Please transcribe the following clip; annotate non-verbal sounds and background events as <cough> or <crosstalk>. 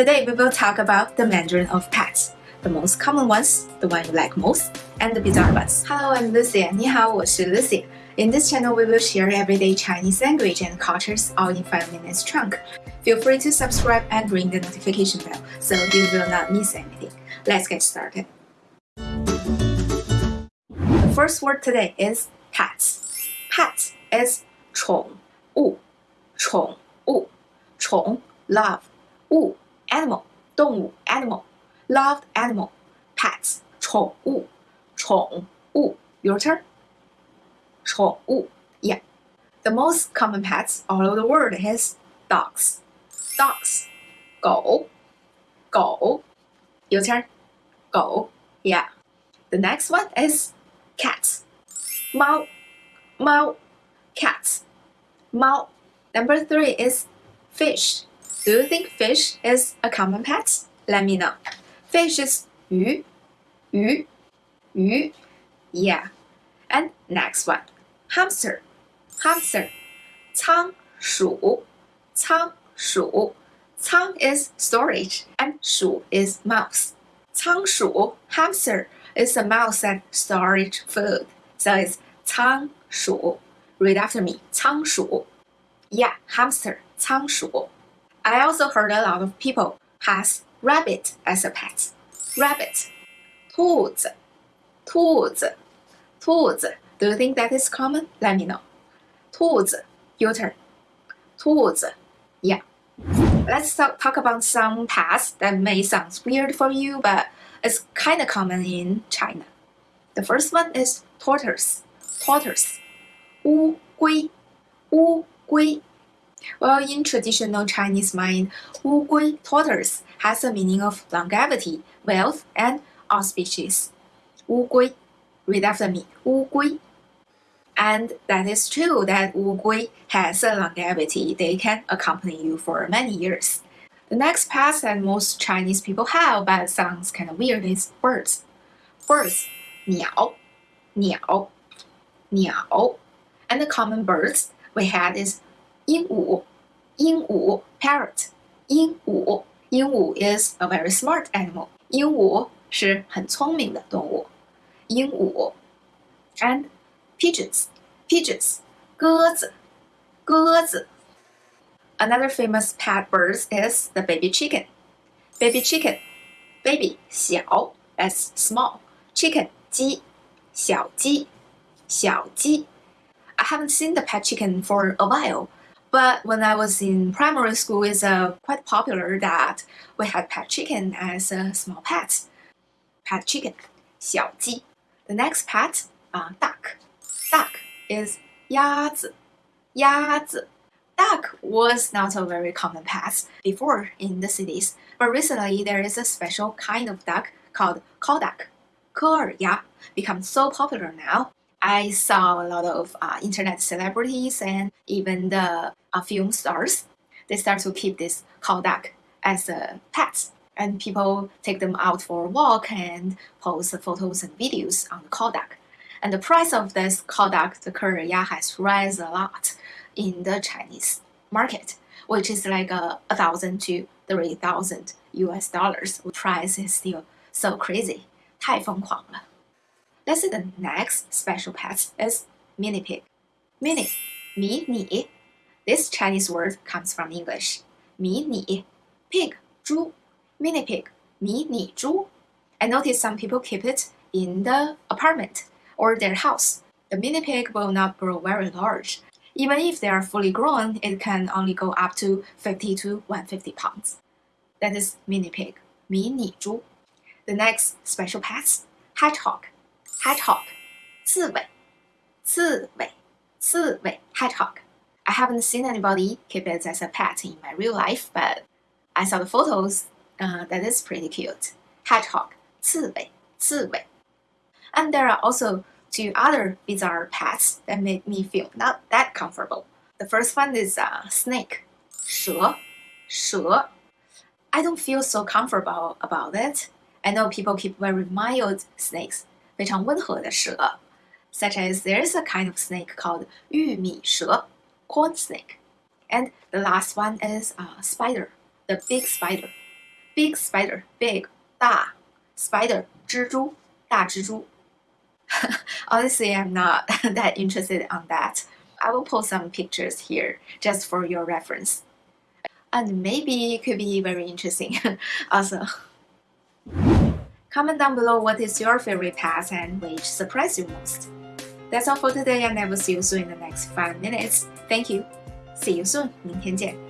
Today we will talk about the Mandarin of pets, the most common ones, the one you like most, and the bizarre ones. Hello, I'm Lucy. 你好，我是 Lucy. In this channel, we will share everyday Chinese language and cultures all in 5 minutes chunk. Feel free to subscribe and ring the notification bell so you will not miss anything. Let's get started. The first word today is pets. Pets is 宠物，宠物，宠 love 物 animal 动物 animal loved animal pets 宠物宠物 your turn 宠物 yeah the most common pets all over the world is dogs dogs 狗狗 your turn 狗 yeah the next one is cats 猫猫 cats 猫 number three is fish do you think fish is a common pet? Let me know. Fish is 鱼,鱼,鱼. Yeah. And next one. Hamster. Hamster. 仓鼠,仓鼠. Cang is storage and shu is mouse. Cang hamster is a mouse that stores food. So it's cang. Read after me. Cang. Yeah, hamster. Cang. I also heard a lot of people has rabbit as a pet. Rabbit. 兔子,兔子,兔子. Do you think that is common? Let me know. 兔子, your turn. 兔子, yeah. Let's talk, talk about some pets that may sound weird for you, but it's kind of common in China. The first one is tortoise. Tortoise. 乌龟,乌龟. Well, in traditional Chinese mind, Wu Gui tortoise has a meaning of longevity, wealth, and auspicious. Wu Gui, read after me, Wu Gui. And that is true that Wu Gui has a longevity. They can accompany you for many years. The next past that most Chinese people have, but sounds kind of weird, is birds. Birds, 鸟,鸟,鸟, And the common birds we had is 鹦鹉，鹦鹉 parrot，鹦鹉，鹦鹉 is a very smart animal，鹦鹉是很聪明的动物，鹦鹉，and pigeons，pigeons，鸽子，鸽子。Another famous pet bird is the baby chicken. Baby chicken, baby 小 that's small, chicken 鸡，小鸡，小鸡。I haven't seen the pet chicken for a while. But when I was in primary school, it's uh, quite popular that we had pet chicken as a small pet. Pet chicken, 小鸡. The next pet, uh, duck. Duck is 鸭子,鸭子. Duck was not a very common pet before in the cities, but recently there is a special kind of duck called call duck, 科尔鸭, become so popular now. I saw a lot of uh, internet celebrities and even the uh, film stars. They start to keep this call duck as a pet, and people take them out for a walk and post photos and videos on call duck. And the price of this call duck, the Korea has risen a lot in the Chinese market, which is like uh, a, thousand to three thousand US dollars. The price is still so crazy. 太疯狂了。Let's see the next special pet is mini pig. Mini, mi ni. This Chinese word comes from English. Mi ni, pig, zhu. Mini pig, mi ni zhu. I notice some people keep it in the apartment or their house. The mini pig will not grow very large. Even if they are fully grown, it can only go up to 50 to 150 pounds. That is mini pig, mini zhu. The next special pets, hedgehog hedgehog, 刺猬,刺猬,刺猬 hedgehog. I haven't seen anybody keep it as a pet in my real life, but I saw the photos. Uh, that is pretty cute. Hedgehog, 刺猬,刺猬. And there are also two other bizarre pets that made me feel not that comfortable. The first one is uh, snake, 蛇,蛇. I don't feel so comfortable about it. I know people keep very mild snakes, 非常温和的蛇，such as there is a kind of snake called 玉米蛇 （corn snake），and the last one is a spider, the big spider. big spider, big 大 spider 蜘蛛大蜘蛛。Honestly, I'm not <laughs> that interested on that. I will post some pictures here just for your reference. And maybe it could be very interesting <laughs> also. Comment down below what is your favorite pet and which surprised you most. That's all for today and I will see you soon in the next 5 minutes. Thank you. See you soon. 明天见。